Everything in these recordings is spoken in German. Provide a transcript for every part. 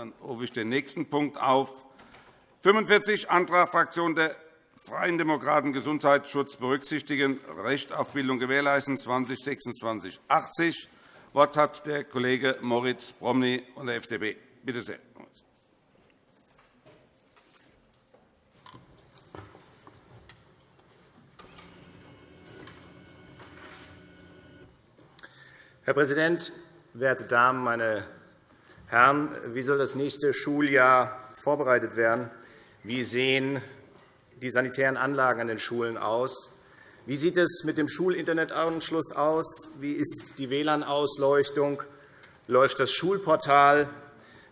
Dann rufe ich den nächsten Punkt auf. 45 Antrag Fraktion der Freien Demokraten Gesundheitsschutz berücksichtigen, Recht auf Bildung gewährleisten 2026 80. Wort hat der Kollege Moritz Promny von der FDP. Bitte sehr. Herr Präsident, werte Damen, meine Herren! Wie soll das nächste Schuljahr vorbereitet werden? Wie sehen die sanitären Anlagen an den Schulen aus? Wie sieht es mit dem Schulinternetanschluss aus? Wie ist die WLAN-Ausleuchtung? Läuft das Schulportal?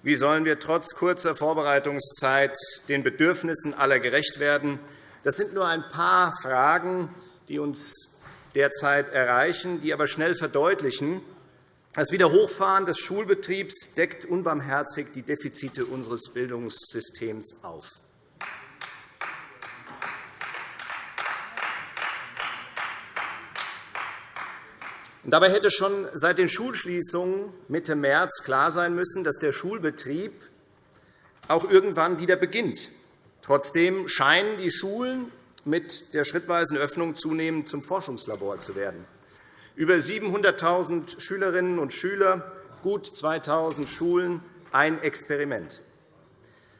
Wie sollen wir trotz kurzer Vorbereitungszeit den Bedürfnissen aller gerecht werden? Das sind nur ein paar Fragen, die uns derzeit erreichen, die aber schnell verdeutlichen, das Wiederhochfahren des Schulbetriebs deckt unbarmherzig die Defizite unseres Bildungssystems auf. Dabei hätte schon seit den Schulschließungen Mitte März klar sein müssen, dass der Schulbetrieb auch irgendwann wieder beginnt. Trotzdem scheinen die Schulen mit der schrittweisen Öffnung zunehmend zum Forschungslabor zu werden. Über 700.000 Schülerinnen und Schüler, gut 2.000 Schulen, ein Experiment.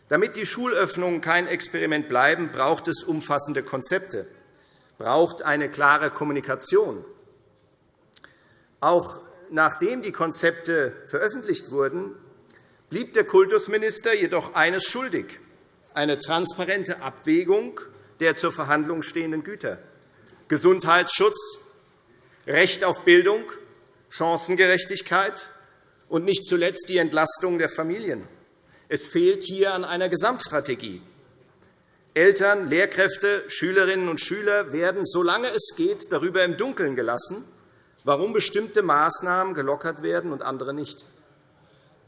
Damit die Schulöffnungen kein Experiment bleiben, braucht es umfassende Konzepte, braucht eine klare Kommunikation. Auch nachdem die Konzepte veröffentlicht wurden, blieb der Kultusminister jedoch eines schuldig, eine transparente Abwägung der zur Verhandlung stehenden Güter. Gesundheitsschutz, Recht auf Bildung, Chancengerechtigkeit und nicht zuletzt die Entlastung der Familien. Es fehlt hier an einer Gesamtstrategie. Eltern, Lehrkräfte, Schülerinnen und Schüler werden, solange es geht, darüber im Dunkeln gelassen, warum bestimmte Maßnahmen gelockert werden und andere nicht.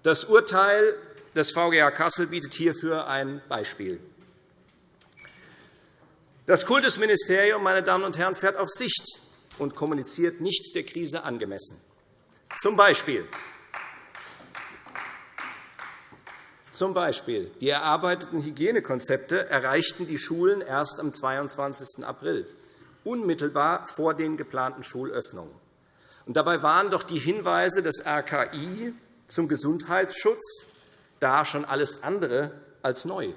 Das Urteil des VGH Kassel bietet hierfür ein Beispiel. Das Kultusministerium meine Damen und Herren, fährt auf Sicht und kommuniziert nicht der Krise angemessen. Zum Beispiel Zum Beispiel die erarbeiteten Hygienekonzepte erreichten die Schulen erst am 22. April, unmittelbar vor den geplanten Schulöffnungen. dabei waren doch die Hinweise des RKI zum Gesundheitsschutz da schon alles andere als neu.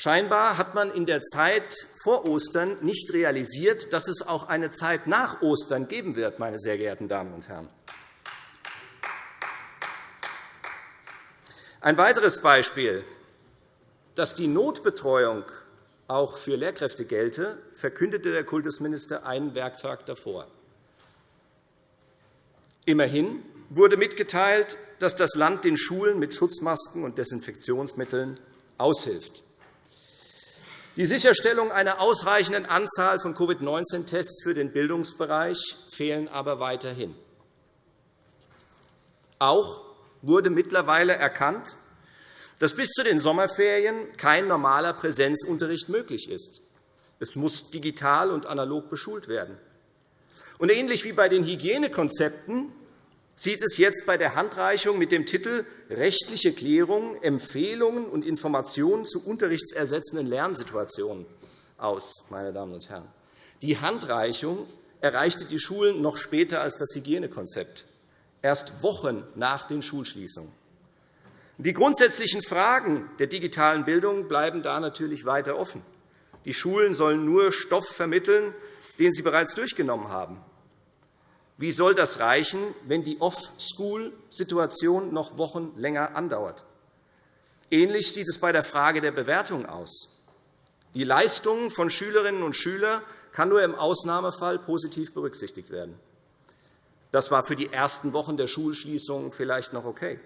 Scheinbar hat man in der Zeit vor Ostern nicht realisiert, dass es auch eine Zeit nach Ostern geben wird, meine sehr geehrten Damen und Herren. Ein weiteres Beispiel. Dass die Notbetreuung auch für Lehrkräfte gelte, verkündete der Kultusminister einen Werktag davor. Immerhin wurde mitgeteilt, dass das Land den Schulen mit Schutzmasken und Desinfektionsmitteln aushilft. Die Sicherstellung einer ausreichenden Anzahl von Covid-19-Tests für den Bildungsbereich fehlen aber weiterhin. Auch wurde mittlerweile erkannt, dass bis zu den Sommerferien kein normaler Präsenzunterricht möglich ist. Es muss digital und analog beschult werden. Und ähnlich wie bei den Hygienekonzepten sieht es jetzt bei der Handreichung mit dem Titel Rechtliche Klärung, Empfehlungen und Informationen zu unterrichtsersetzenden Lernsituationen aus. Meine Damen und Herren. Die Handreichung erreichte die Schulen noch später als das Hygienekonzept, erst Wochen nach den Schulschließungen. Die grundsätzlichen Fragen der digitalen Bildung bleiben da natürlich weiter offen. Die Schulen sollen nur Stoff vermitteln, den sie bereits durchgenommen haben. Wie soll das reichen, wenn die Off-School-Situation noch Wochen länger andauert? Ähnlich sieht es bei der Frage der Bewertung aus. Die Leistungen von Schülerinnen und Schülern kann nur im Ausnahmefall positiv berücksichtigt werden. Das war für die ersten Wochen der Schulschließung vielleicht noch okay.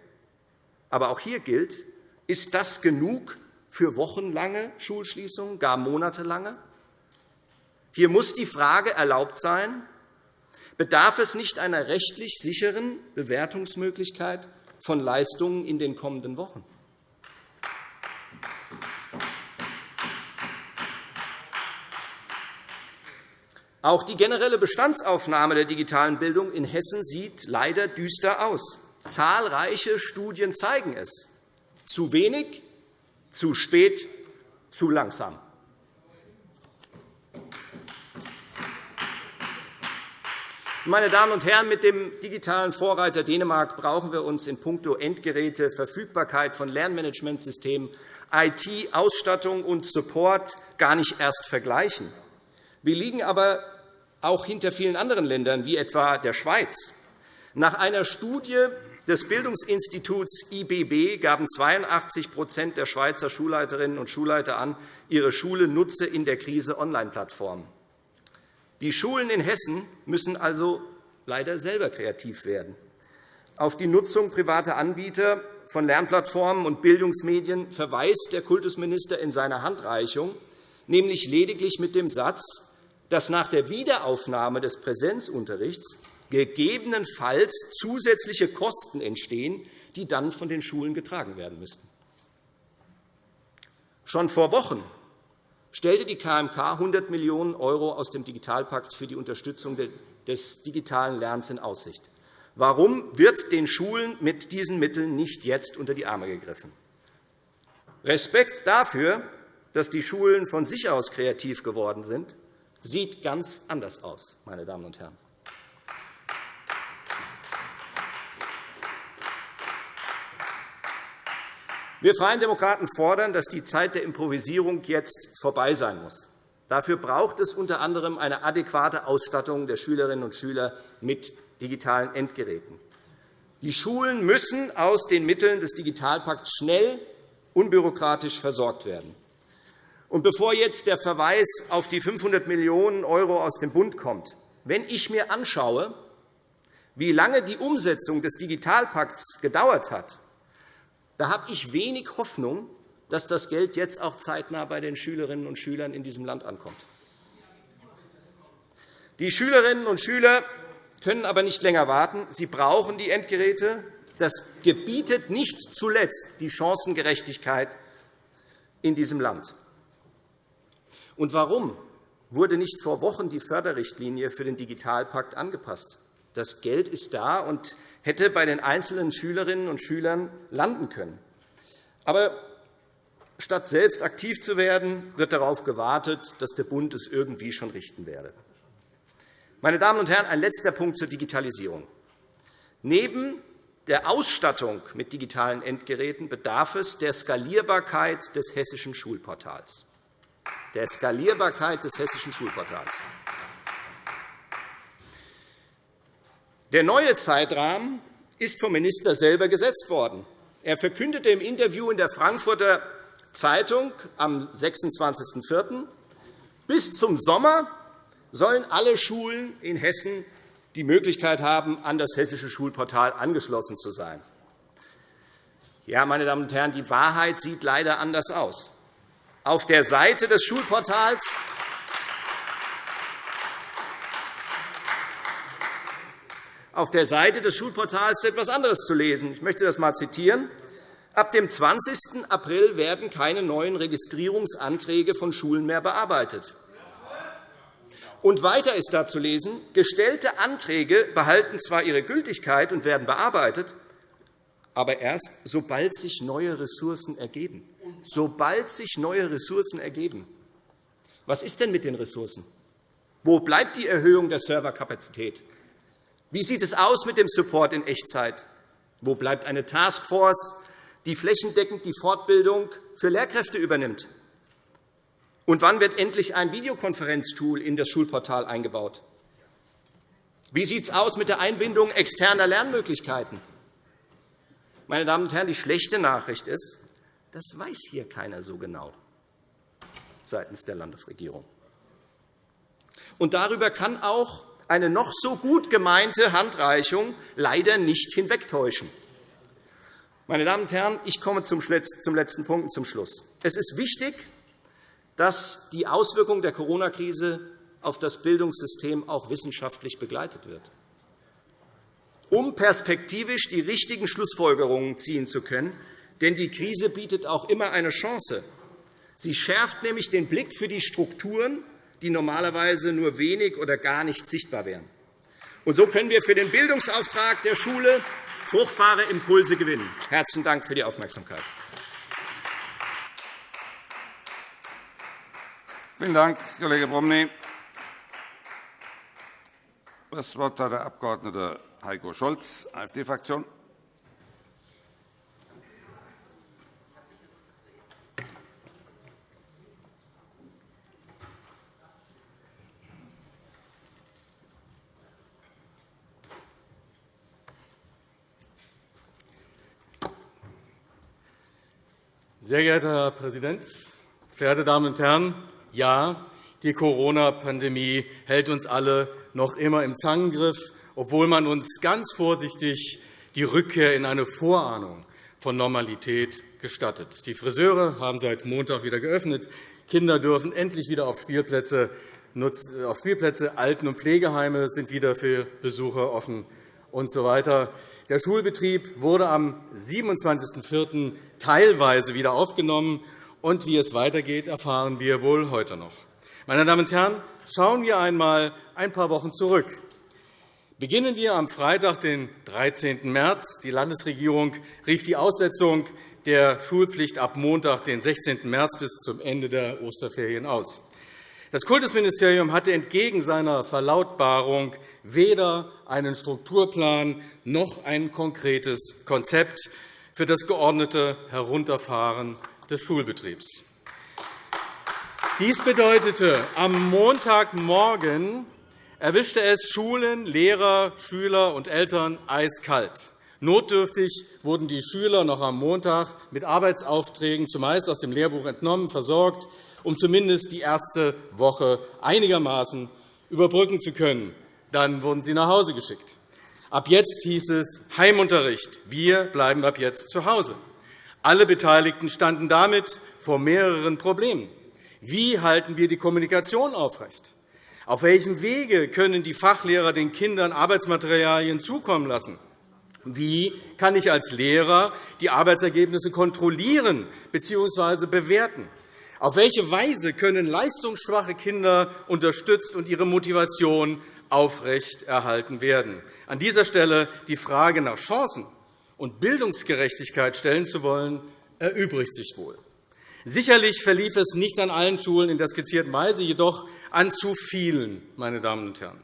Aber auch hier gilt, ist das genug für wochenlange Schulschließungen, gar monatelange? Hier muss die Frage erlaubt sein, bedarf es nicht einer rechtlich sicheren Bewertungsmöglichkeit von Leistungen in den kommenden Wochen. Auch die generelle Bestandsaufnahme der digitalen Bildung in Hessen sieht leider düster aus. Zahlreiche Studien zeigen es. Zu wenig, zu spät, zu langsam. Meine Damen und Herren, mit dem digitalen Vorreiter Dänemark brauchen wir uns in puncto Endgeräte, Verfügbarkeit von Lernmanagementsystemen, IT, Ausstattung und Support gar nicht erst vergleichen. Wir liegen aber auch hinter vielen anderen Ländern, wie etwa der Schweiz. Nach einer Studie des Bildungsinstituts IBB gaben 82% der Schweizer Schulleiterinnen und Schulleiter an, ihre Schule nutze in der Krise Online-Plattformen. Die Schulen in Hessen müssen also leider selber kreativ werden. Auf die Nutzung privater Anbieter von Lernplattformen und Bildungsmedien verweist der Kultusminister in seiner Handreichung, nämlich lediglich mit dem Satz, dass nach der Wiederaufnahme des Präsenzunterrichts gegebenenfalls zusätzliche Kosten entstehen, die dann von den Schulen getragen werden müssten. Schon vor Wochen stellte die KMK 100 Millionen € aus dem Digitalpakt für die Unterstützung des digitalen Lernens in Aussicht. Warum wird den Schulen mit diesen Mitteln nicht jetzt unter die Arme gegriffen? Respekt dafür, dass die Schulen von sich aus kreativ geworden sind, sieht ganz anders aus, meine Damen und Herren. Wir Freien Demokraten fordern, dass die Zeit der Improvisierung jetzt vorbei sein muss. Dafür braucht es unter anderem eine adäquate Ausstattung der Schülerinnen und Schüler mit digitalen Endgeräten. Die Schulen müssen aus den Mitteln des Digitalpakts schnell, unbürokratisch versorgt werden. Und bevor jetzt der Verweis auf die 500 Millionen € aus dem Bund kommt, wenn ich mir anschaue, wie lange die Umsetzung des Digitalpakts gedauert hat, da habe ich wenig Hoffnung, dass das Geld jetzt auch zeitnah bei den Schülerinnen und Schülern in diesem Land ankommt. Die Schülerinnen und Schüler können aber nicht länger warten. Sie brauchen die Endgeräte. Das gebietet nicht zuletzt die Chancengerechtigkeit in diesem Land. Und warum wurde nicht vor Wochen die Förderrichtlinie für den Digitalpakt angepasst? Das Geld ist da, und hätte bei den einzelnen Schülerinnen und Schülern landen können. Aber statt selbst aktiv zu werden, wird darauf gewartet, dass der Bund es irgendwie schon richten werde. Meine Damen und Herren, ein letzter Punkt zur Digitalisierung. Neben der Ausstattung mit digitalen Endgeräten bedarf es der Skalierbarkeit des hessischen Schulportals. Der Skalierbarkeit des hessischen Schulportals. Der neue Zeitrahmen ist vom Minister selber gesetzt worden. Er verkündete im Interview in der Frankfurter Zeitung am 26.04. Bis zum Sommer sollen alle Schulen in Hessen die Möglichkeit haben, an das hessische Schulportal angeschlossen zu sein. Ja, meine Damen und Herren, die Wahrheit sieht leider anders aus. Auf der Seite des Schulportals Auf der Seite des Schulportals etwas anderes zu lesen. Ich möchte das einmal zitieren. Ab dem 20. April werden keine neuen Registrierungsanträge von Schulen mehr bearbeitet. Und weiter ist da zu lesen, gestellte Anträge behalten zwar ihre Gültigkeit und werden bearbeitet, aber erst, sobald sich neue Ressourcen ergeben. Sobald sich neue Ressourcen ergeben. Was ist denn mit den Ressourcen? Wo bleibt die Erhöhung der Serverkapazität? Wie sieht es aus mit dem Support in Echtzeit? Wo bleibt eine Taskforce, die flächendeckend die Fortbildung für Lehrkräfte übernimmt? Und wann wird endlich ein Videokonferenztool in das Schulportal eingebaut? Wie sieht es aus mit der Einbindung externer Lernmöglichkeiten? Meine Damen und Herren, die schlechte Nachricht ist, das weiß hier keiner so genau seitens der Landesregierung. Und darüber kann auch eine noch so gut gemeinte Handreichung leider nicht hinwegtäuschen. Meine Damen und Herren, ich komme zum letzten Punkt zum Schluss. Es ist wichtig, dass die Auswirkungen der Corona-Krise auf das Bildungssystem auch wissenschaftlich begleitet wird. Um perspektivisch die richtigen Schlussfolgerungen ziehen zu können, denn die Krise bietet auch immer eine Chance. Sie schärft nämlich den Blick für die Strukturen die normalerweise nur wenig oder gar nicht sichtbar wären. Und so können wir für den Bildungsauftrag der Schule fruchtbare Impulse gewinnen. Herzlichen Dank für die Aufmerksamkeit. Vielen Dank, Kollege Bromny. Das Wort hat der Abg. Heiko Scholz, AfD-Fraktion. Sehr geehrter Herr Präsident, verehrte Damen und Herren! Ja, die Corona-Pandemie hält uns alle noch immer im Zangengriff, obwohl man uns ganz vorsichtig die Rückkehr in eine Vorahnung von Normalität gestattet. Die Friseure haben seit Montag wieder geöffnet. Kinder dürfen endlich wieder auf Spielplätze, auf Spielplätze Alten- und Pflegeheime sind wieder für Besucher offen usw. So der Schulbetrieb wurde am 27.04. teilweise wieder aufgenommen. Und wie es weitergeht, erfahren wir wohl heute noch. Meine Damen und Herren, schauen wir einmal ein paar Wochen zurück. Beginnen wir am Freitag, den 13. März. Die Landesregierung rief die Aussetzung der Schulpflicht ab Montag, den 16. März, bis zum Ende der Osterferien aus. Das Kultusministerium hatte entgegen seiner Verlautbarung weder einen Strukturplan noch ein konkretes Konzept für das geordnete Herunterfahren des Schulbetriebs. Dies bedeutete, am Montagmorgen erwischte es Schulen, Lehrer, Schüler und Eltern eiskalt. Notdürftig wurden die Schüler noch am Montag mit Arbeitsaufträgen zumeist aus dem Lehrbuch entnommen versorgt, um zumindest die erste Woche einigermaßen überbrücken zu können. Dann wurden sie nach Hause geschickt. Ab jetzt hieß es Heimunterricht. Wir bleiben ab jetzt zu Hause. Alle Beteiligten standen damit vor mehreren Problemen. Wie halten wir die Kommunikation aufrecht? Auf welchem Wege können die Fachlehrer den Kindern Arbeitsmaterialien zukommen lassen? Wie kann ich als Lehrer die Arbeitsergebnisse kontrollieren bzw. bewerten? Auf welche Weise können leistungsschwache Kinder unterstützt und ihre Motivation aufrechterhalten werden. An dieser Stelle die Frage nach Chancen und Bildungsgerechtigkeit stellen zu wollen, erübrigt sich wohl. Sicherlich verlief es nicht an allen Schulen in der skizzierten Weise, jedoch an zu vielen. Meine Damen und Herren.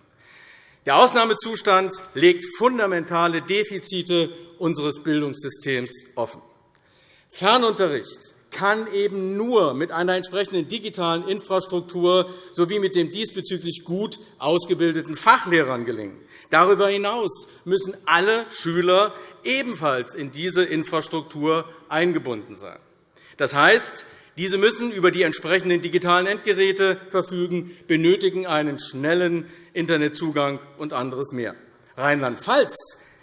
Der Ausnahmezustand legt fundamentale Defizite unseres Bildungssystems offen. Fernunterricht kann eben nur mit einer entsprechenden digitalen Infrastruktur sowie mit den diesbezüglich gut ausgebildeten Fachlehrern gelingen. Darüber hinaus müssen alle Schüler ebenfalls in diese Infrastruktur eingebunden sein. Das heißt, diese müssen über die entsprechenden digitalen Endgeräte verfügen, benötigen einen schnellen Internetzugang und anderes mehr. Rheinland-Pfalz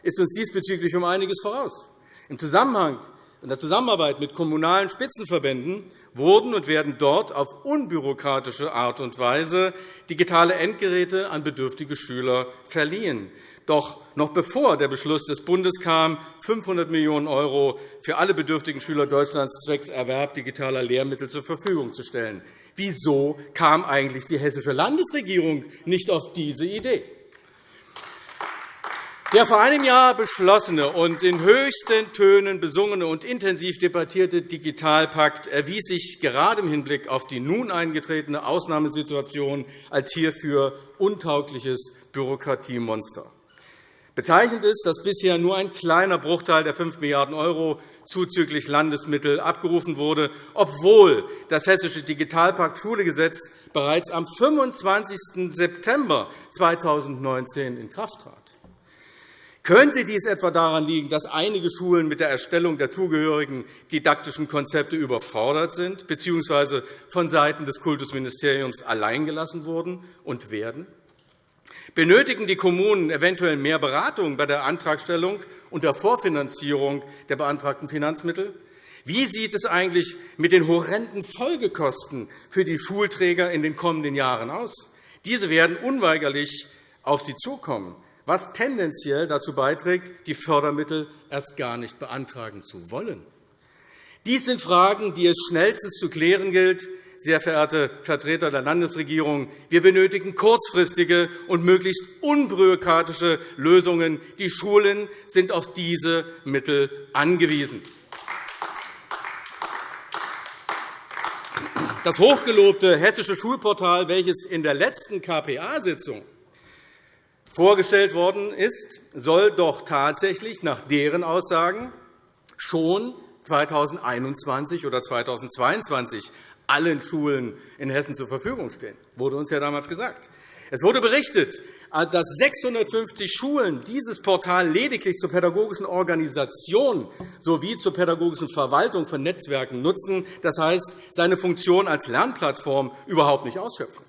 ist uns diesbezüglich um einiges voraus. Im Zusammenhang in der Zusammenarbeit mit kommunalen Spitzenverbänden wurden und werden dort auf unbürokratische Art und Weise digitale Endgeräte an bedürftige Schüler verliehen. Doch noch bevor der Beschluss des Bundes kam, 500 Millionen € für alle bedürftigen Schüler Deutschlands zwecks Erwerb digitaler Lehrmittel zur Verfügung zu stellen. Wieso kam eigentlich die hessische Landesregierung nicht auf diese Idee? Der vor einem Jahr beschlossene und in höchsten Tönen besungene und intensiv debattierte Digitalpakt erwies sich gerade im Hinblick auf die nun eingetretene Ausnahmesituation als hierfür untaugliches Bürokratiemonster. Bezeichnend ist, dass bisher nur ein kleiner Bruchteil der 5 Milliarden € zuzüglich Landesmittel abgerufen wurde, obwohl das Hessische Digitalpakt-Schulegesetz bereits am 25. September 2019 in Kraft trat. Könnte dies etwa daran liegen, dass einige Schulen mit der Erstellung der zugehörigen didaktischen Konzepte überfordert sind bzw. vonseiten des Kultusministeriums alleingelassen wurden und werden? Benötigen die Kommunen eventuell mehr Beratung bei der Antragstellung und der Vorfinanzierung der beantragten Finanzmittel? Wie sieht es eigentlich mit den horrenden Folgekosten für die Schulträger in den kommenden Jahren aus? Diese werden unweigerlich auf sie zukommen was tendenziell dazu beiträgt, die Fördermittel erst gar nicht beantragen zu wollen. Dies sind Fragen, die es schnellstens zu klären gilt. Sehr verehrte Vertreter der Landesregierung, wir benötigen kurzfristige und möglichst unbürokratische Lösungen. Die Schulen sind auf diese Mittel angewiesen. Das hochgelobte hessische Schulportal, welches in der letzten KPA-Sitzung vorgestellt worden ist, soll doch tatsächlich nach deren Aussagen schon 2021 oder 2022 allen Schulen in Hessen zur Verfügung stehen. Das wurde uns ja damals gesagt. Es wurde berichtet, dass 650 Schulen dieses Portal lediglich zur pädagogischen Organisation sowie zur pädagogischen Verwaltung von Netzwerken nutzen, das heißt, seine Funktion als Lernplattform überhaupt nicht ausschöpfen.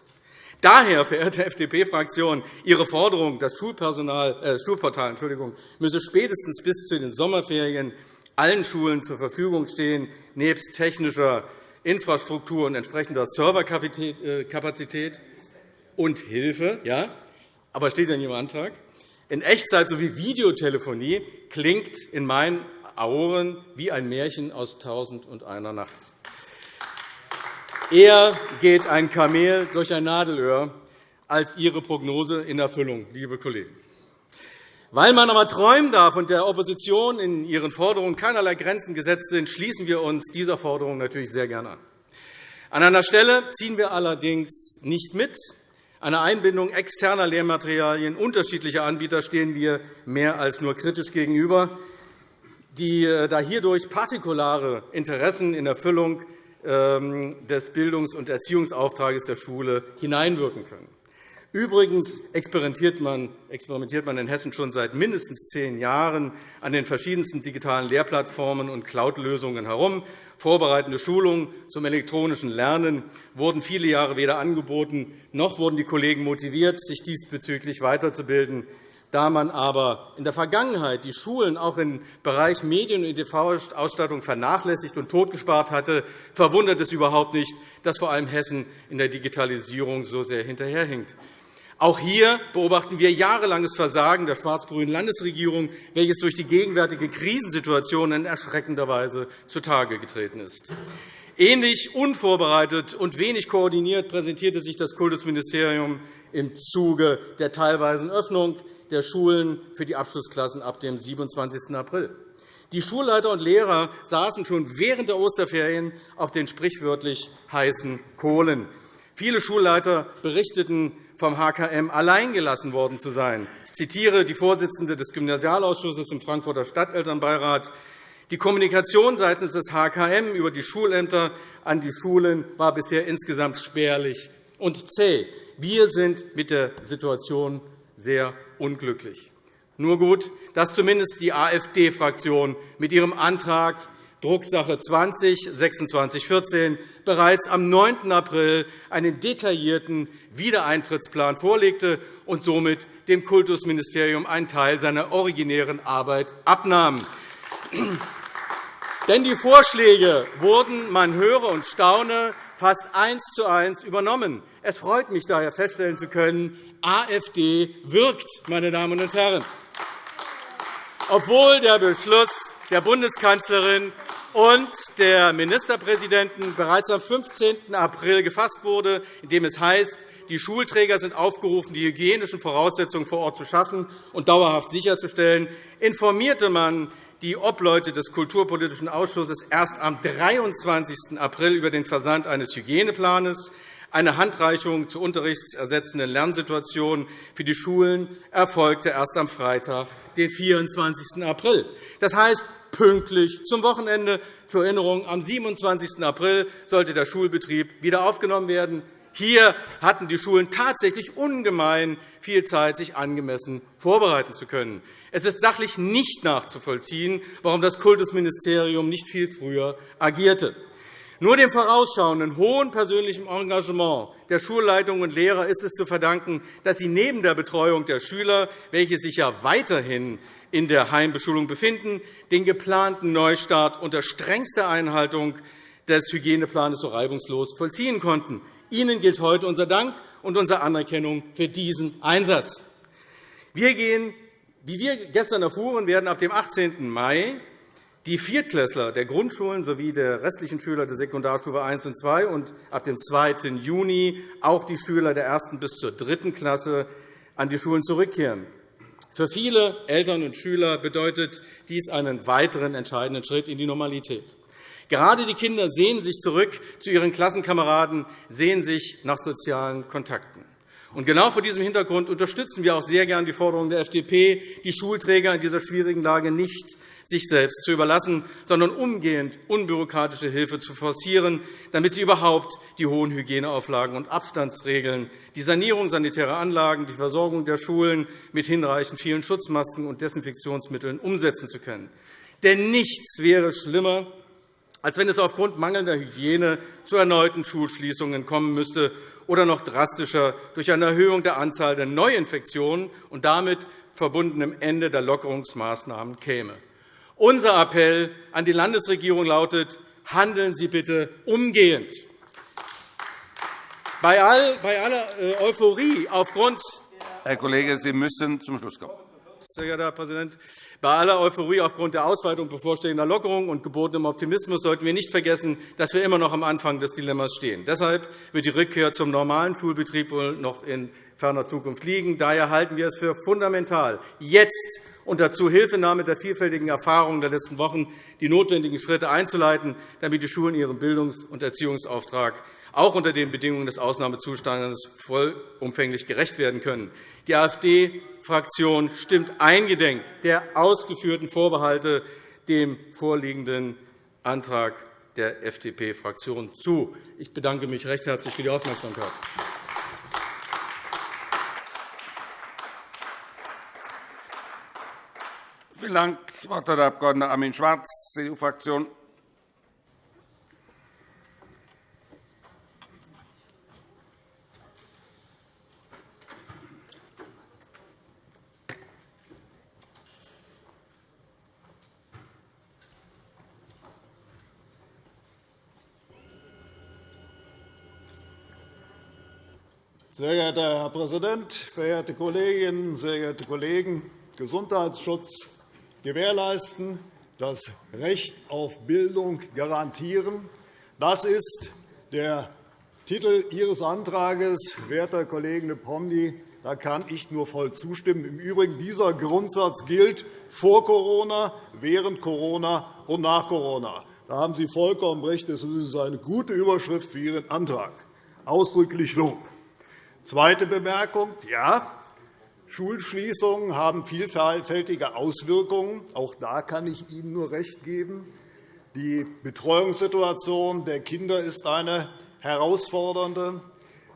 Daher, verehrte FDP-Fraktion, Ihre Forderung, das Schulpersonal, äh, Schulportal Entschuldigung, müsse spätestens bis zu den Sommerferien allen Schulen zur Verfügung stehen, nebst technischer Infrastruktur und entsprechender Serverkapazität und Hilfe. Ja, aber steht ja in Ihrem Antrag. In Echtzeit sowie Videotelefonie klingt in meinen Ohren wie ein Märchen aus Tausend und einer Nacht. Eher geht ein Kamel durch ein Nadelöhr als Ihre Prognose in Erfüllung, liebe Kollegen. Weil man aber träumen darf und der Opposition in ihren Forderungen keinerlei Grenzen gesetzt sind, schließen wir uns dieser Forderung natürlich sehr gerne an. An einer Stelle ziehen wir allerdings nicht mit. Einer Einbindung externer Lehrmaterialien unterschiedlicher Anbieter stehen wir mehr als nur kritisch gegenüber, die, äh, da hierdurch partikulare Interessen in Erfüllung des Bildungs- und Erziehungsauftrags der Schule hineinwirken können. Übrigens experimentiert man, in Hessen schon seit mindestens zehn Jahren an den verschiedensten digitalen Lehrplattformen und Cloud-Lösungen herum. Vorbereitende Schulungen zum elektronischen Lernen wurden viele Jahre weder angeboten, noch wurden die Kollegen motiviert, sich diesbezüglich weiterzubilden. Da man aber in der Vergangenheit die Schulen auch im Bereich Medien- und EDV-Ausstattung vernachlässigt und totgespart hatte, verwundert es überhaupt nicht, dass vor allem Hessen in der Digitalisierung so sehr hinterherhinkt. Auch hier beobachten wir jahrelanges Versagen der schwarz-grünen Landesregierung, welches durch die gegenwärtige Krisensituation in erschreckender Weise zutage getreten ist. Ähnlich unvorbereitet und wenig koordiniert präsentierte sich das Kultusministerium im Zuge der teilweisen Öffnung der Schulen für die Abschlussklassen ab dem 27. April. Die Schulleiter und Lehrer saßen schon während der Osterferien auf den sprichwörtlich heißen Kohlen. Viele Schulleiter berichteten, vom HKM alleingelassen worden zu sein. Ich zitiere die Vorsitzende des Gymnasialausschusses im Frankfurter Stadtelternbeirat. Die Kommunikation seitens des HKM über die Schulämter an die Schulen war bisher insgesamt spärlich und zäh. Wir sind mit der Situation sehr unglücklich. Nur gut, dass zumindest die AfD-Fraktion mit ihrem Antrag Drucksache 20 2614 bereits am 9. April einen detaillierten Wiedereintrittsplan vorlegte und somit dem Kultusministerium einen Teil seiner originären Arbeit abnahm. Denn die Vorschläge wurden, man höre und staune, fast eins zu eins übernommen. Es freut mich daher feststellen zu können, AfD wirkt, meine Damen und Herren. Obwohl der Beschluss der Bundeskanzlerin und der Ministerpräsidenten bereits am 15. April gefasst wurde, in dem es heißt, die Schulträger sind aufgerufen, die hygienischen Voraussetzungen vor Ort zu schaffen und dauerhaft sicherzustellen, informierte man die Obleute des Kulturpolitischen Ausschusses erst am 23. April über den Versand eines Hygieneplans. Eine Handreichung zur unterrichtsersetzenden Lernsituation für die Schulen erfolgte erst am Freitag, den 24. April. Das heißt, pünktlich zum Wochenende. Zur Erinnerung, am 27. April sollte der Schulbetrieb wieder aufgenommen werden. Hier hatten die Schulen tatsächlich ungemein viel Zeit, sich angemessen vorbereiten zu können. Es ist sachlich nicht nachzuvollziehen, warum das Kultusministerium nicht viel früher agierte. Nur dem vorausschauenden hohen persönlichen Engagement der Schulleitungen und Lehrer ist es zu verdanken, dass sie neben der Betreuung der Schüler, welche sich ja weiterhin in der Heimbeschulung befinden, den geplanten Neustart unter strengster Einhaltung des Hygieneplans so reibungslos vollziehen konnten. Ihnen gilt heute unser Dank und unsere Anerkennung für diesen Einsatz. Wir gehen, wie wir gestern erfuhren, werden ab dem 18. Mai die Viertklässler der Grundschulen sowie der restlichen Schüler der Sekundarstufe I und II und ab dem 2. Juni auch die Schüler der ersten bis zur dritten Klasse an die Schulen zurückkehren. Für viele Eltern und Schüler bedeutet dies einen weiteren entscheidenden Schritt in die Normalität. Gerade die Kinder sehen sich zurück zu ihren Klassenkameraden, sehen sich nach sozialen Kontakten. Und genau vor diesem Hintergrund unterstützen wir auch sehr gern die Forderung der FDP, die Schulträger in dieser schwierigen Lage nicht sich selbst zu überlassen, sondern umgehend unbürokratische Hilfe zu forcieren, damit sie überhaupt die hohen Hygieneauflagen und Abstandsregeln, die Sanierung sanitärer Anlagen, die Versorgung der Schulen mit hinreichend vielen Schutzmasken und Desinfektionsmitteln umsetzen zu können. Denn nichts wäre schlimmer, als wenn es aufgrund mangelnder Hygiene zu erneuten Schulschließungen kommen müsste oder noch drastischer durch eine Erhöhung der Anzahl der Neuinfektionen und damit verbundenem Ende der Lockerungsmaßnahmen käme. Unser Appell an die Landesregierung lautet, handeln Sie bitte umgehend. Bei aller äh, Euphorie aufgrund Herr Kollege, Sie müssen zum Schluss kommen. Sehr geehrter Herr Präsident, bei aller Euphorie aufgrund der Ausweitung bevorstehender Lockerungen und gebotenem Optimismus sollten wir nicht vergessen, dass wir immer noch am Anfang des Dilemmas stehen. Deshalb wird die Rückkehr zum normalen Schulbetrieb wohl noch in ferner Zukunft liegen. Daher halten wir es für fundamental, jetzt unter Zuhilfenahme der vielfältigen Erfahrungen der letzten Wochen die notwendigen Schritte einzuleiten, damit die Schulen ihrem Bildungs- und Erziehungsauftrag auch unter den Bedingungen des Ausnahmezustandes vollumfänglich gerecht werden können. Die AfD-Fraktion stimmt eingedenk der ausgeführten Vorbehalte dem vorliegenden Antrag der FDP-Fraktion zu. Ich bedanke mich recht herzlich für die Aufmerksamkeit. Vielen Dank. Das Wort hat der Abg. Armin Schwarz, CDU-Fraktion. Sehr geehrter Herr Präsident, verehrte Kolleginnen, sehr geehrte Kollegen! Gesundheitsschutz gewährleisten, das Recht auf Bildung garantieren. Das ist der Titel Ihres Antrags, werter Kollege Promny. Da kann ich nur voll zustimmen. Im Übrigen, dieser Grundsatz gilt vor Corona, während Corona und nach Corona. Da haben Sie vollkommen recht. Das ist eine gute Überschrift für Ihren Antrag. Ausdrücklich Lob. Zweite Bemerkung. Ja, Schulschließungen haben vielfältige Auswirkungen. Auch da kann ich Ihnen nur recht geben. Die Betreuungssituation der Kinder ist eine herausfordernde.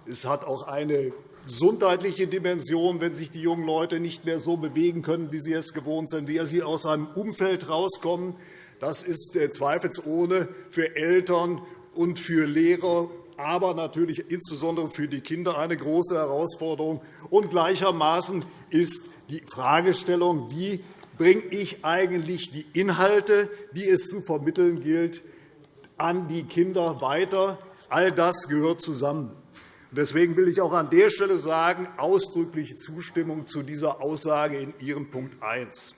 Es hat auch eine gesundheitliche Dimension, wenn sich die jungen Leute nicht mehr so bewegen können, wie sie es gewohnt sind, wie sie aus einem Umfeld herauskommen. Das ist zweifelsohne für Eltern und für Lehrer aber natürlich insbesondere für die Kinder eine große Herausforderung. Und gleichermaßen ist die Fragestellung, wie bringe ich eigentlich die Inhalte, die es zu vermitteln gilt, an die Kinder weiter. All das gehört zusammen. Deswegen will ich auch an der Stelle sagen, ausdrückliche Zustimmung zu dieser Aussage in Ihrem Punkt 1.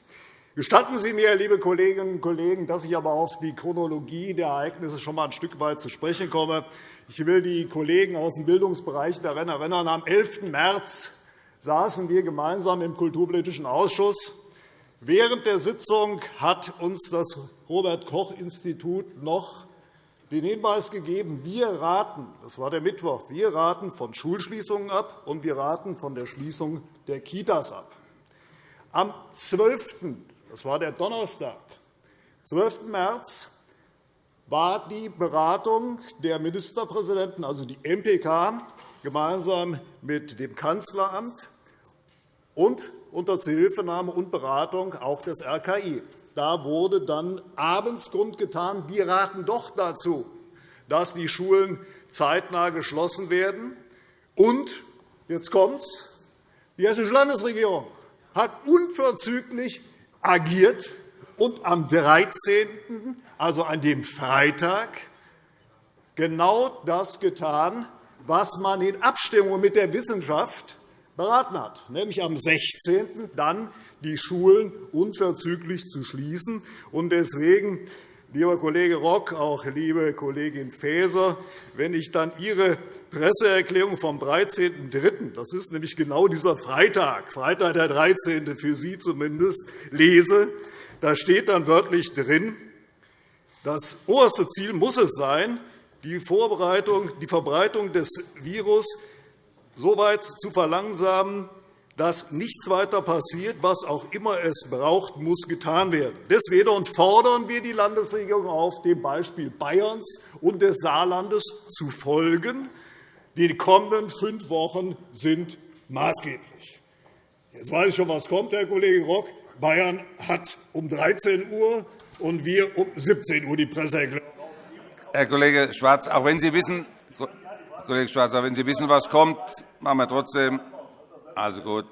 Gestatten Sie mir, liebe Kolleginnen und Kollegen, dass ich aber auf die Chronologie der Ereignisse schon einmal ein Stück weit zu sprechen komme. Ich will die Kollegen aus dem Bildungsbereich daran erinnern, am 11. März saßen wir gemeinsam im Kulturpolitischen Ausschuss. Während der Sitzung hat uns das Robert-Koch-Institut noch den Hinweis gegeben, wir raten, das war der Mittwoch, wir raten von Schulschließungen ab, und wir raten von der Schließung der Kitas ab. Am 12., das war der Donnerstag, 12. März, war die Beratung der Ministerpräsidenten, also die MPK, gemeinsam mit dem Kanzleramt und unter Zuhilfenahme und Beratung auch des RKI. Da wurde dann abends kundgetan, wir raten doch dazu, dass die Schulen zeitnah geschlossen werden. Und, jetzt kommt's, die Hessische Landesregierung hat unverzüglich agiert und am 13 also an dem Freitag, genau das getan, was man in Abstimmung mit der Wissenschaft beraten hat, nämlich am 16. dann die Schulen unverzüglich zu schließen. Deswegen, lieber Kollege Rock, auch liebe Kollegin Faeser, wenn ich dann Ihre Presseerklärung vom 13.03., das ist nämlich genau dieser Freitag, Freitag der 13. für Sie zumindest, lese, da steht dann wörtlich drin, Das oberste Ziel muss es sein, die, Verbreitung des Virus so weit zu verlangsamen, dass nichts weiter passiert. Was auch immer es braucht, muss getan werden. Deswegen fordern wir die Landesregierung auf, dem Beispiel Bayerns und des Saarlandes zu folgen. Die kommenden fünf Wochen sind maßgeblich. Jetzt weiß ich schon, was kommt, Herr Kollege Rock. Bayern hat um 13 Uhr und wir um 17 Uhr die Presseerklärung. Herr Kollege Schwarz, auch wenn Sie wissen, Kollege Schwarz, auch wenn Sie wissen, was kommt, machen wir trotzdem. Also gut.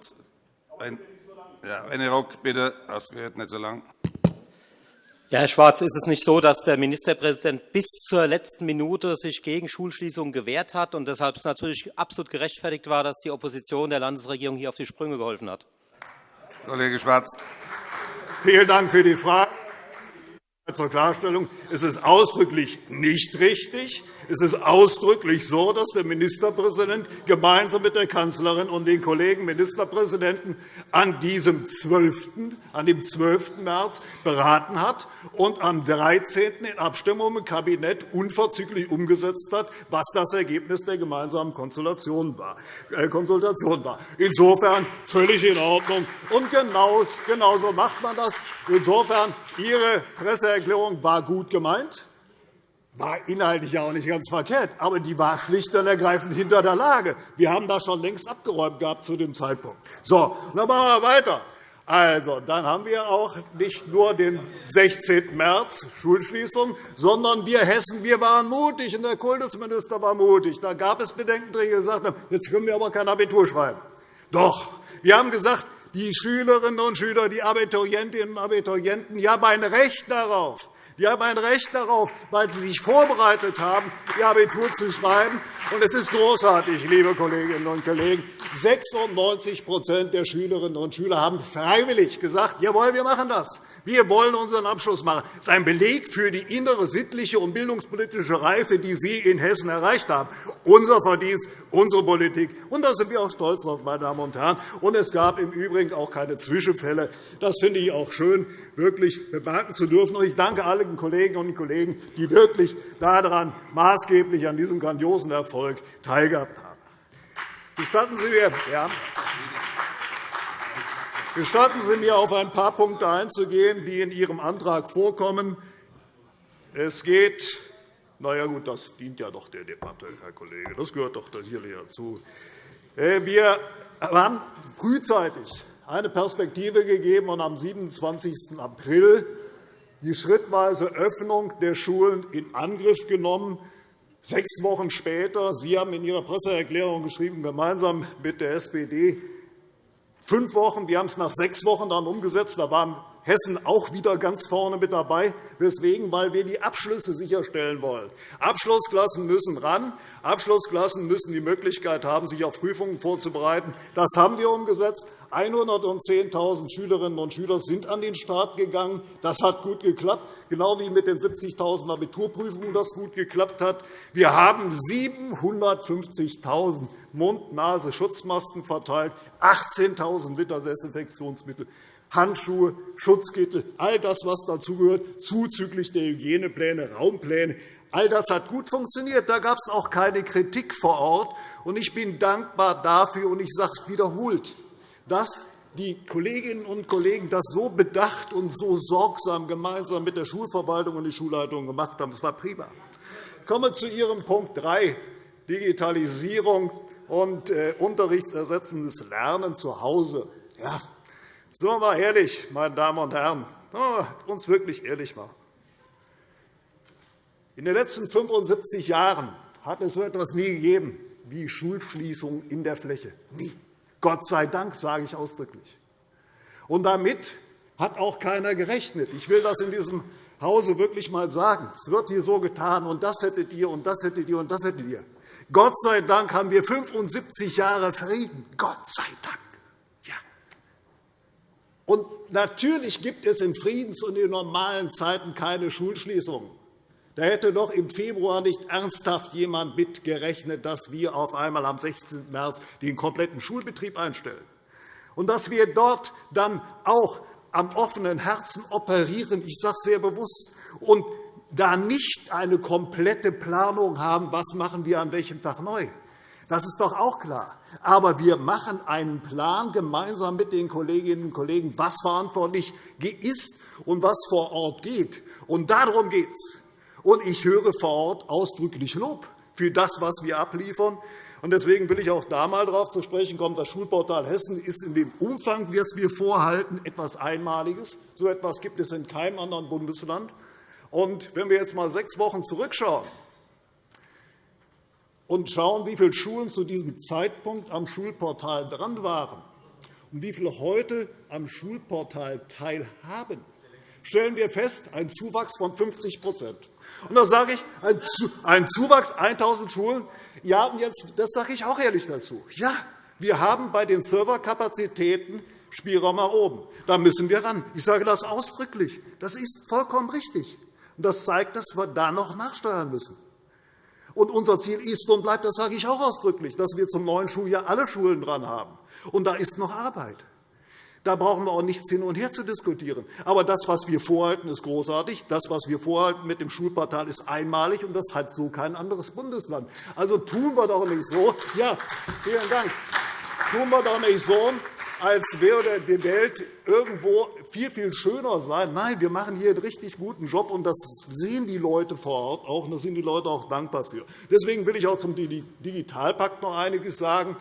Ja, René Rock, bitte. Das wird nicht so lang. Ja, Herr Schwarz, ist es nicht so, dass der Ministerpräsident bis zur letzten Minute sich gegen Schulschließungen gewehrt hat und deshalb es natürlich absolut gerechtfertigt war, dass die Opposition der Landesregierung hier auf die Sprünge geholfen hat? Kollege Schwarz. Vielen Dank für die Frage. Zur Klarstellung. Es ist ausdrücklich nicht richtig. Es ist ausdrücklich so, dass der Ministerpräsident gemeinsam mit der Kanzlerin und den Kollegen Ministerpräsidenten an diesem 12. An dem 12. März beraten hat und am 13. in Abstimmung im Kabinett unverzüglich umgesetzt hat, was das Ergebnis der gemeinsamen Konsultation war. Äh, Insofern völlig in Ordnung. Und genau, genau so macht man das. Insofern, Ihre Presseerklärung war gut gemeint war inhaltlich auch nicht ganz verkehrt, aber die war schlicht und ergreifend hinter der Lage. Wir haben das schon längst abgeräumt gehabt zu dem Zeitpunkt. So, dann machen wir weiter. Also, dann haben wir auch nicht nur den 16. März Schulschließung, sondern wir Hessen wir waren mutig und der Kultusminister war mutig. Da gab es Bedenken, die gesagt haben, jetzt können wir aber kein Abitur schreiben. Doch, wir haben gesagt, die Schülerinnen und Schüler, die Abiturientinnen und Abiturienten, die haben ein Recht darauf, die haben ein Recht darauf, weil sie sich vorbereitet haben, ihr Abitur zu schreiben. Und es ist großartig, liebe Kolleginnen und Kollegen. 96% der Schülerinnen und Schüler haben freiwillig gesagt, jawohl, wir machen das. Wir wollen unseren Abschluss machen. Das ist ein Beleg für die innere sittliche und bildungspolitische Reife, die Sie in Hessen erreicht haben. Unser Verdienst, unsere Politik. Und da sind wir auch stolz drauf, meine Damen und Herren. Und es gab im Übrigen auch keine Zwischenfälle. Das finde ich auch schön, wirklich bemerken zu dürfen. Und ich danke allen Kolleginnen und Kollegen, die wirklich daran maßgeblich an diesem grandiosen Erfolg teilgehabt haben. Gestatten Sie mir, ja, Gestatten Sie mir, auf ein paar Punkte einzugehen, die in Ihrem Antrag vorkommen. Es geht na ja, gut, das dient ja doch der Debatte, Herr Kollege. Das gehört doch hier dazu. Äh, wir haben frühzeitig eine Perspektive gegeben und am 27. April die schrittweise Öffnung der Schulen in Angriff genommen. Sechs Wochen später, Sie haben in Ihrer Presseerklärung geschrieben, gemeinsam mit der SPD, fünf Wochen, wir haben es nach sechs Wochen dann umgesetzt. Da waren Hessen auch wieder ganz vorne mit dabei. Weswegen? Weil wir die Abschlüsse sicherstellen wollen. Abschlussklassen müssen ran. Abschlussklassen müssen die Möglichkeit haben, sich auf Prüfungen vorzubereiten. Das haben wir umgesetzt. 110.000 Schülerinnen und Schüler sind an den Start gegangen. Das hat gut geklappt, genau wie mit den 70.000 Abiturprüfungen das gut geklappt hat. Wir haben 750.000 Mund-Nase-Schutzmasken verteilt, 18.000 Liter Desinfektionsmittel. Handschuhe, Schutzkittel, all das, was dazugehört, zuzüglich der Hygienepläne, Raumpläne. All das hat gut funktioniert. Da gab es auch keine Kritik vor Ort. Ich bin dankbar dafür, und ich sage es wiederholt, dass die Kolleginnen und Kollegen das so bedacht und so sorgsam gemeinsam mit der Schulverwaltung und der Schulleitung gemacht haben. Das war prima. Ich komme zu Ihrem Punkt 3, Digitalisierung und äh, unterrichtsersetzendes Lernen zu Hause. Ja, Wir mal ehrlich, meine Damen und Herren, uns wirklich ehrlich machen. In den letzten 75 Jahren hat es so etwas nie gegeben wie Schulschließungen in der Fläche. Nie. Gott sei Dank, sage ich ausdrücklich. Und damit hat auch keiner gerechnet. Ich will das in diesem Hause wirklich einmal sagen. Es wird hier so getan, und das hättet ihr, und das hättet ihr, und das hättet ihr. Gott sei Dank haben wir 75 Jahre Frieden. Gott sei Dank. Und natürlich gibt es in Friedens- und in normalen Zeiten keine Schulschließungen. Da hätte doch im Februar nicht ernsthaft jemand mitgerechnet, dass wir auf einmal am 16. März den kompletten Schulbetrieb einstellen. Und dass wir dort dann auch am offenen Herzen operieren, ich sage sehr bewusst, und da nicht eine komplette Planung haben, was machen wir an welchem Tag neu. Das ist doch auch klar. Aber wir machen einen Plan gemeinsam mit den Kolleginnen und Kollegen, was verantwortlich ist und was vor Ort geht. Und darum geht es. Und ich höre vor Ort ausdrücklich Lob für das, was wir abliefern. Deswegen will ich auch da einmal darauf zu sprechen kommen. Das Schulportal Hessen ist in dem Umfang, das wir vorhalten, etwas Einmaliges. So etwas gibt es in keinem anderen Bundesland. Und wenn wir jetzt einmal sechs Wochen zurückschauen und schauen, wie viele Schulen zu diesem Zeitpunkt am Schulportal dran waren und wie viele heute am Schulportal teilhaben, stellen wir fest, ein Zuwachs von 50 Und da sage ich, ein Zuwachs 1.000 Schulen. Ja, und jetzt, das sage ich auch ehrlich dazu. Ja, wir haben bei den Serverkapazitäten Spielraum nach oben. Da müssen wir ran. Ich sage das ausdrücklich. Das ist vollkommen richtig. Das zeigt, dass wir da noch nachsteuern müssen. Und unser Ziel ist und bleibt, das sage ich auch ausdrücklich, dass wir zum neuen Schuljahr alle Schulen dran haben. Und da ist noch Arbeit. Da brauchen wir auch nichts hin und her zu diskutieren. Aber das, was wir vorhalten, ist großartig. Das, was wir vorhalten mit dem Schulportal, ist einmalig, und das hat so kein anderes Bundesland. Also tun wir doch nicht so. Ja, vielen Dank. Tun wir doch nicht so, als würde die Welt irgendwo viel, viel schöner sein. Nein, wir machen hier einen richtig guten Job, und das sehen die Leute vor Ort auch, und da sind die Leute auch dankbar für. Deswegen will ich auch zum Digitalpakt noch einiges sagen.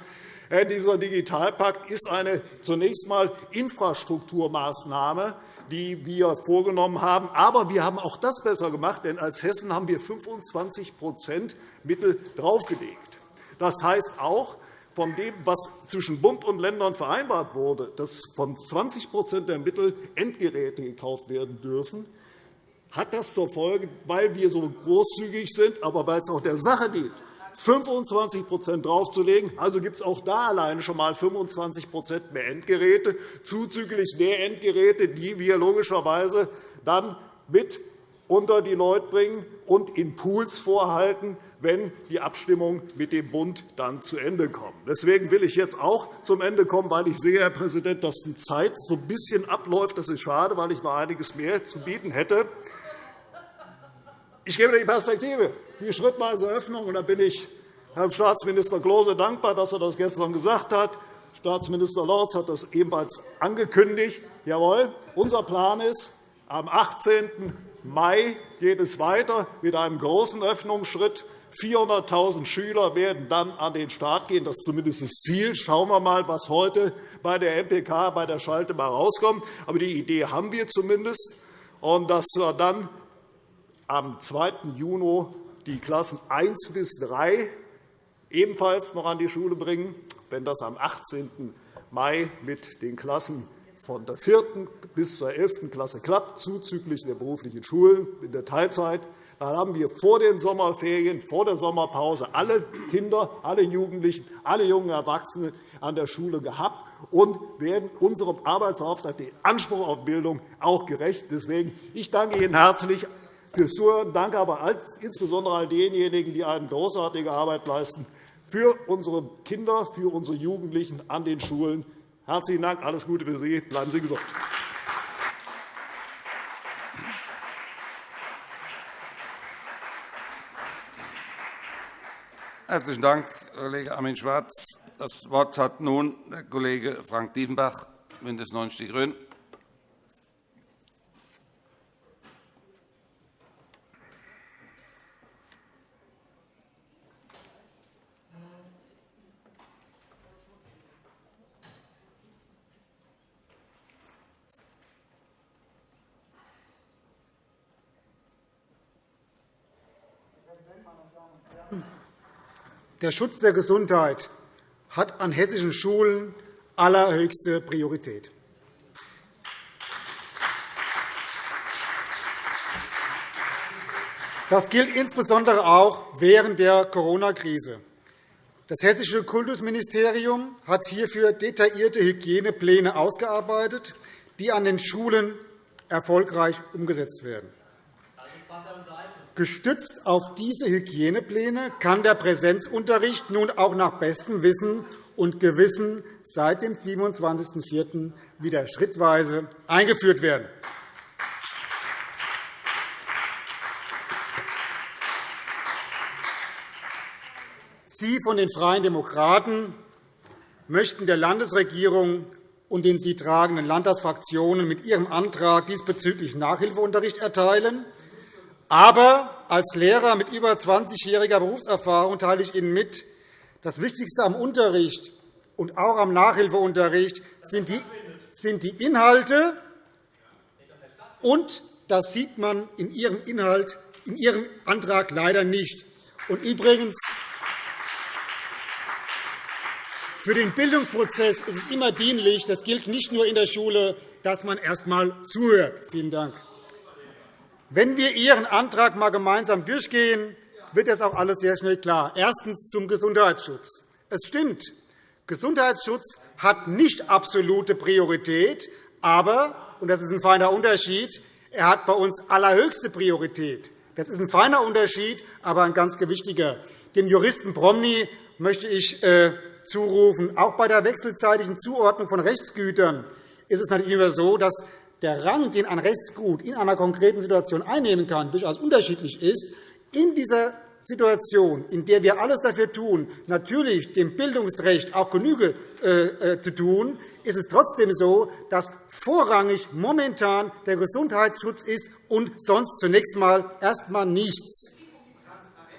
Dieser Digitalpakt ist eine zunächst einmal Infrastrukturmaßnahme, die wir vorgenommen haben. Aber wir haben auch das besser gemacht, denn als Hessen haben wir 25% Mittel draufgelegt. Das heißt auch, von dem, was zwischen Bund und Ländern vereinbart wurde, dass von 20% der Mittel Endgeräte gekauft werden dürfen, hat das zur Folge, weil wir so großzügig sind, aber weil es auch der Sache dient, 25% draufzulegen. Also gibt es auch da alleine schon einmal 25% mehr Endgeräte, zuzüglich der Endgeräte, die wir logischerweise dann mit unter die Leute bringen und in Pools vorhalten, wenn die Abstimmung mit dem Bund dann zu Ende kommt. Deswegen will ich jetzt auch zum Ende kommen, weil ich sehe, Herr Präsident, dass die Zeit so ein bisschen abläuft. Das ist schade, weil ich noch einiges mehr zu bieten hätte. Ich gebe die Perspektive, die schrittweise Öffnung. Und da bin ich Herrn Staatsminister Klose dankbar, dass er das gestern gesagt hat. Staatsminister Lorz hat das ebenfalls angekündigt. Jawohl, unser Plan ist, am 18. Mai geht es weiter mit einem großen Öffnungsschritt. 400.000 Schüler werden dann an den Start gehen. Das ist zumindest das Ziel. Schauen wir einmal, was heute bei der MPK, bei der Schalte mal rauskommt. Aber die Idee haben wir zumindest. Und dass wir dann am 2. Juni die Klassen 1 bis 3 ebenfalls noch an die Schule bringen. Wenn das am 18. Mai mit den Klassen von der 4. bis zur 11. Klasse klappt, zuzüglich der beruflichen Schulen in der Teilzeit, dann haben wir vor den Sommerferien, vor der Sommerpause alle Kinder, alle Jugendlichen, alle jungen Erwachsenen an der Schule gehabt und werden unserem Arbeitsauftrag, den Anspruch auf Bildung, auch gerecht. Deswegen ich danke Ihnen herzlich fürs Zuhören. Danke aber insbesondere all denjenigen, die eine großartige Arbeit leisten für unsere Kinder, für unsere Jugendlichen an den Schulen. Herzlichen Dank. Alles Gute für Sie. Bleiben Sie gesund. Herzlichen Dank, Kollege Armin Schwarz. Das Wort hat nun der Kollege Frank Diefenbach, BÜNDNIS 90 die GRÜNEN. Der Schutz der Gesundheit hat an hessischen Schulen allerhöchste Priorität. Das gilt insbesondere auch während der Corona-Krise. Das Hessische Kultusministerium hat hierfür detaillierte Hygienepläne ausgearbeitet, die an den Schulen erfolgreich umgesetzt werden. Gestützt auf diese Hygienepläne kann der Präsenzunterricht nun auch nach bestem Wissen und Gewissen seit dem 27.04. wieder schrittweise eingeführt werden. Sie von den Freien Demokraten möchten der Landesregierung und den sie tragenden Landtagsfraktionen mit Ihrem Antrag diesbezüglich Nachhilfeunterricht erteilen aber als Lehrer mit über 20-jähriger Berufserfahrung teile ich Ihnen mit, das Wichtigste am Unterricht und auch am Nachhilfeunterricht sind die Inhalte, und das sieht man in Ihrem Inhalt, in Ihrem Antrag leider nicht. Und übrigens, für den Bildungsprozess ist es immer dienlich, das gilt nicht nur in der Schule, dass man erst einmal zuhört. Vielen Dank. Wenn wir Ihren Antrag einmal gemeinsam durchgehen, wird das auch alles sehr schnell klar. Erstens zum Gesundheitsschutz. Es stimmt, Gesundheitsschutz hat nicht absolute Priorität, aber, und das ist ein feiner Unterschied, er hat bei uns allerhöchste Priorität. Das ist ein feiner Unterschied, aber ein ganz gewichtiger. Dem Juristen Promny möchte ich äh, zurufen. Auch bei der wechselzeitigen Zuordnung von Rechtsgütern ist es natürlich immer so, dass der Rang, den ein Rechtsgut in einer konkreten Situation einnehmen kann, durchaus unterschiedlich ist. In dieser Situation, in der wir alles dafür tun, natürlich dem Bildungsrecht auch Genüge äh, äh, zu tun, ist es trotzdem so, dass vorrangig momentan der Gesundheitsschutz ist und sonst zunächst einmal erst einmal nichts.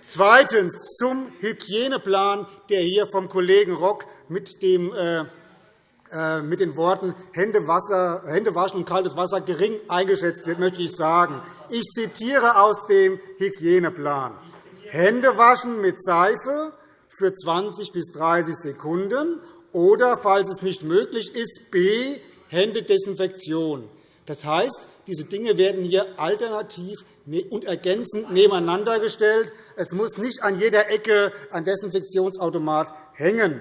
Zweitens zum Hygieneplan, der hier vom Kollegen Rock mit, dem, äh, mit den Worten Hände waschen und kaltes Wasser gering eingeschätzt wird, möchte ich sagen. Ich zitiere aus dem Hygieneplan. Hände waschen mit Seife für 20 bis 30 Sekunden oder, falls es nicht möglich ist, b. Händedesinfektion. Das heißt, diese Dinge werden hier alternativ Ne, und ergänzend nebeneinander gestellt. Es muss nicht an jeder Ecke ein Desinfektionsautomat hängen.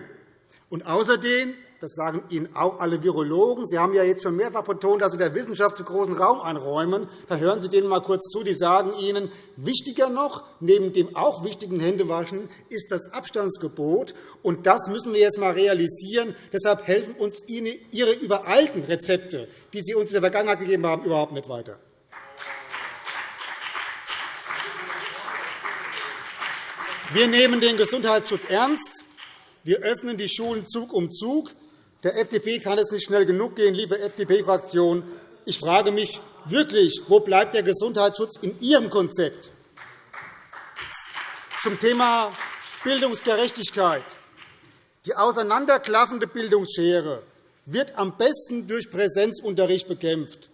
Und außerdem das sagen Ihnen auch alle Virologen. Sie haben ja jetzt schon mehrfach betont, dass Sie der Wissenschaft zu großen Raum einräumen. Dann hören Sie denen einmal kurz zu. Die sagen Ihnen, wichtiger noch, neben dem auch wichtigen Händewaschen, ist das Abstandsgebot. Und das müssen wir jetzt einmal realisieren. Deshalb helfen uns Ihre übereilten Rezepte, die Sie uns in der Vergangenheit gegeben haben, überhaupt nicht weiter. Wir nehmen den Gesundheitsschutz ernst. Wir öffnen die Schulen Zug um Zug. Der FDP kann es nicht schnell genug gehen, liebe FDP-Fraktion. Ich frage mich wirklich, wo bleibt der Gesundheitsschutz in Ihrem Konzept? Zum Thema Bildungsgerechtigkeit. Die auseinanderklaffende Bildungsschere wird am besten durch Präsenzunterricht bekämpft.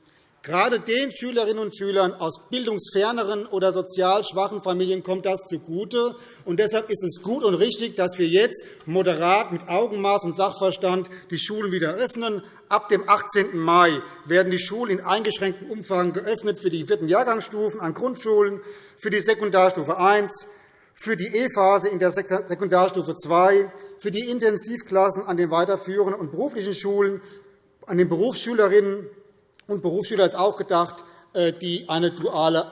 Gerade den Schülerinnen und Schülern aus bildungsferneren oder sozial schwachen Familien kommt das zugute. Und deshalb ist es gut und richtig, dass wir jetzt moderat mit Augenmaß und Sachverstand die Schulen wieder öffnen. Ab dem 18. Mai werden die Schulen in eingeschränktem Umfang geöffnet für die vierten Jahrgangsstufen an Grundschulen, für die Sekundarstufe I, für die E-Phase in der Sekundarstufe II, für die Intensivklassen an den weiterführenden und beruflichen Schulen, an den Berufsschülerinnen und Berufsschüler ist auch gedacht, äh, die eine duale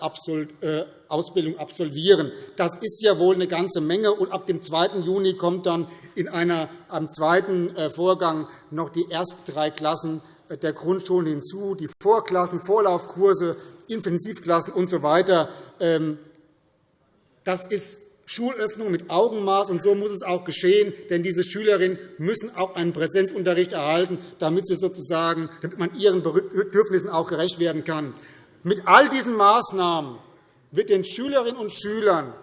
äh, Ausbildung absolvieren. Das ist ja wohl eine ganze Menge. Und ab dem 2. Juni kommt dann in einer, am zweiten äh, Vorgang noch die ersten drei Klassen der Grundschulen hinzu, die Vorklassen, Vorlaufkurse, Intensivklassen usw. So ähm, das ist Schulöffnung mit Augenmaß, und so muss es auch geschehen. Denn diese Schülerinnen müssen auch einen Präsenzunterricht erhalten, damit, sie sozusagen, damit man ihren Bedürfnissen auch gerecht werden kann. Mit all diesen Maßnahmen wird den Schülerinnen und Schülern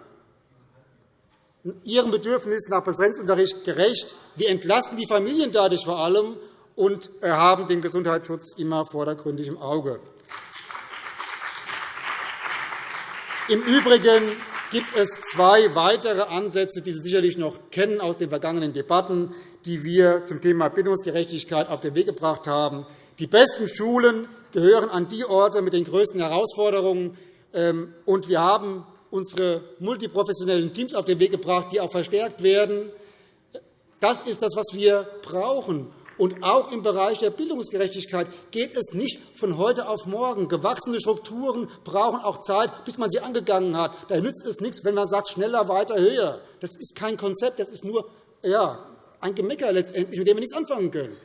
ihren Bedürfnissen nach Präsenzunterricht gerecht. Wir entlasten die Familien dadurch vor allem und haben den Gesundheitsschutz immer vordergründig im Auge. Im Übrigen gibt es zwei weitere Ansätze, die Sie sicherlich noch kennen aus den vergangenen Debatten, die wir zum Thema Bildungsgerechtigkeit auf den Weg gebracht haben. Die besten Schulen gehören an die Orte mit den größten Herausforderungen. Ähm, und wir haben unsere multiprofessionellen Teams auf den Weg gebracht, die auch verstärkt werden. Das ist das, was wir brauchen. Und auch im Bereich der Bildungsgerechtigkeit geht es nicht von heute auf morgen. Gewachsene Strukturen brauchen auch Zeit, bis man sie angegangen hat. Da nützt es nichts, wenn man sagt, schneller, weiter, höher. Das ist kein Konzept, das ist nur ja, ein Gemecker letztendlich, mit dem wir nichts anfangen können.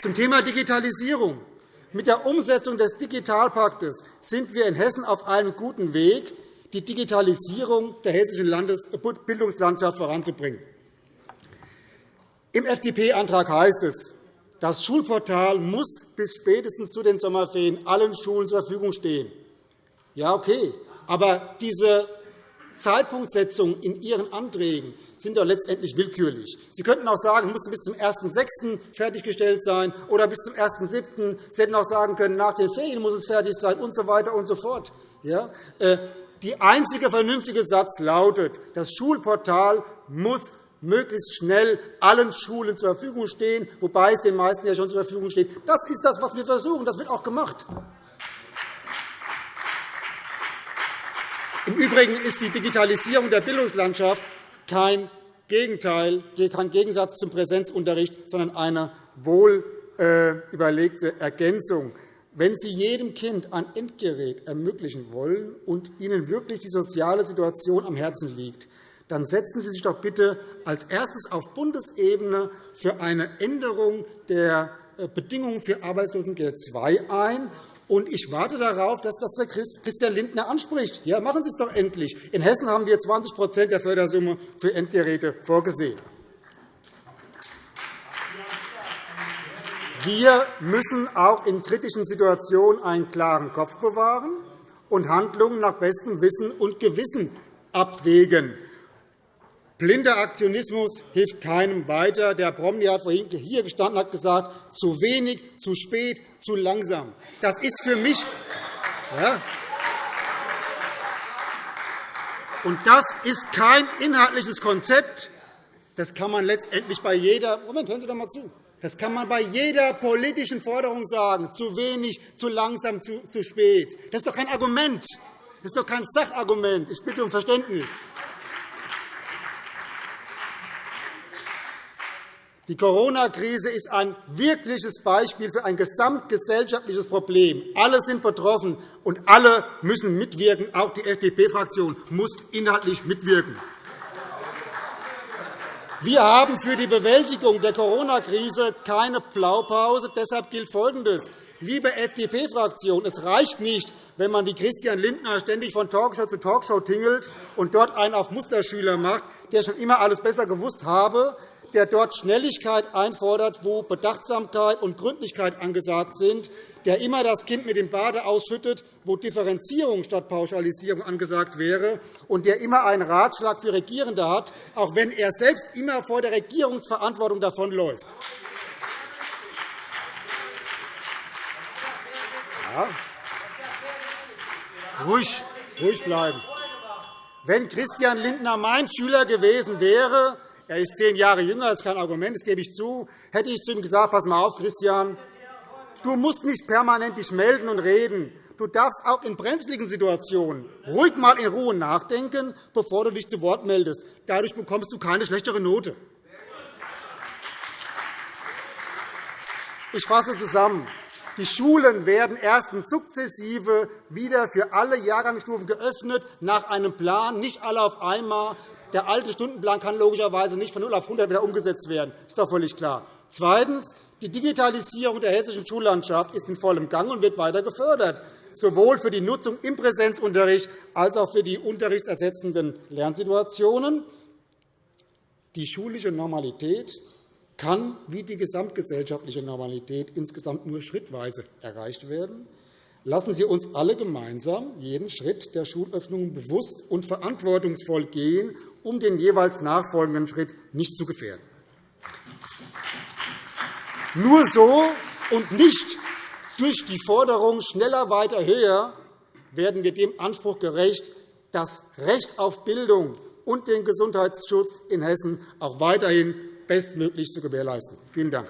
Zum Thema Digitalisierung. Mit der Umsetzung des Digitalpaktes sind wir in Hessen auf einem guten Weg. Die Digitalisierung der hessischen Bildungslandschaft voranzubringen. Im FDP-Antrag heißt es, das Schulportal muss bis spätestens zu den Sommerferien allen Schulen zur Verfügung stehen. Ja, okay. Aber diese Zeitpunktsetzung in Ihren Anträgen sind doch letztendlich willkürlich. Sie könnten auch sagen, es muss bis zum 1.6. fertiggestellt sein oder bis zum 1.7. Sie hätten auch sagen können, nach den Ferien muss es fertig sein und so weiter und so fort. Ja? Die einzige vernünftige Satz lautet, das Schulportal muss möglichst schnell allen Schulen zur Verfügung stehen, wobei es den meisten ja schon zur Verfügung steht. Das ist das, was wir versuchen. Das wird auch gemacht. Im Übrigen ist die Digitalisierung der Bildungslandschaft kein Gegenteil, kein Gegensatz zum Präsenzunterricht, sondern eine wohl überlegte Ergänzung. Wenn Sie jedem Kind ein Endgerät ermöglichen wollen und Ihnen wirklich die soziale Situation am Herzen liegt, dann setzen Sie sich doch bitte als erstes auf Bundesebene für eine Änderung der äh, Bedingungen für Arbeitslosengeld II ein. Und ich warte darauf, dass das der Christian Lindner anspricht. Ja, machen Sie es doch endlich. In Hessen haben wir 20% der Fördersumme für Endgeräte vorgesehen. Wir müssen auch in kritischen Situationen einen klaren Kopf bewahren und Handlungen nach bestem Wissen und Gewissen abwägen. Blinder Aktionismus hilft keinem weiter. Der Bromley hat vorhin hier gestanden und hat gesagt, zu wenig, zu spät, zu langsam. Das ist für mich ja, und das ist kein inhaltliches Konzept. Das kann man letztendlich bei jeder Moment, hören Sie doch einmal zu. Das kann man bei jeder politischen Forderung sagen. Zu wenig, zu langsam, zu, zu spät. Das ist doch kein Argument. Das ist doch kein Sachargument. Ich bitte um Verständnis. Die Corona-Krise ist ein wirkliches Beispiel für ein gesamtgesellschaftliches Problem. Alle sind betroffen, und alle müssen mitwirken. Auch die FDP-Fraktion muss inhaltlich mitwirken. Wir haben für die Bewältigung der Corona-Krise keine Blaupause. Deshalb gilt Folgendes. Liebe FDP-Fraktion, es reicht nicht, wenn man wie Christian Lindner ständig von Talkshow zu Talkshow tingelt und dort einen auf Musterschüler macht, der schon immer alles besser gewusst habe der dort Schnelligkeit einfordert, wo Bedachtsamkeit und Gründlichkeit angesagt sind, der immer das Kind mit dem Bade ausschüttet, wo Differenzierung statt Pauschalisierung angesagt wäre, und der immer einen Ratschlag für Regierende hat, auch wenn er selbst immer vor der Regierungsverantwortung davonläuft. Ja. Ruhig, ruhig bleiben. Wenn Christian Lindner mein Schüler gewesen wäre, er ist zehn Jahre jünger, das ist kein Argument, das gebe ich zu. Hätte ich zu ihm gesagt, pass mal auf, Christian, du musst nicht permanent dich melden und reden. Du darfst auch in brenzligen Situationen ruhig einmal in Ruhe nachdenken, bevor du dich zu Wort meldest. Dadurch bekommst du keine schlechtere Note. Ich fasse zusammen. Die Schulen werden erstens sukzessive wieder für alle Jahrgangsstufen geöffnet, nach einem Plan, nicht alle auf einmal. Der alte Stundenplan kann logischerweise nicht von 0 auf 100 wieder umgesetzt werden. Das ist doch völlig klar. Zweitens. Die Digitalisierung der hessischen Schullandschaft ist in vollem Gang und wird weiter gefördert, sowohl für die Nutzung im Präsenzunterricht als auch für die unterrichtsersetzenden Lernsituationen. Die schulische Normalität kann wie die gesamtgesellschaftliche Normalität insgesamt nur schrittweise erreicht werden. Lassen Sie uns alle gemeinsam jeden Schritt der Schulöffnungen bewusst und verantwortungsvoll gehen, um den jeweils nachfolgenden Schritt nicht zu gefährden. Nur so und nicht durch die Forderung schneller, weiter, höher werden wir dem Anspruch gerecht, das Recht auf Bildung und den Gesundheitsschutz in Hessen auch weiterhin bestmöglich zu gewährleisten. Vielen Dank.